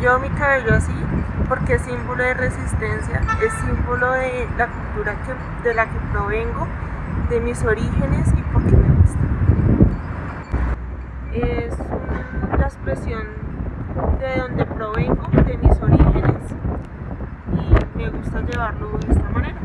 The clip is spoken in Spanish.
Llevo mi cabello así porque es símbolo de resistencia, es símbolo de la cultura que, de la que provengo, de mis orígenes y porque me gusta. Es la expresión de donde provengo, de mis orígenes y me gusta llevarlo de esta manera.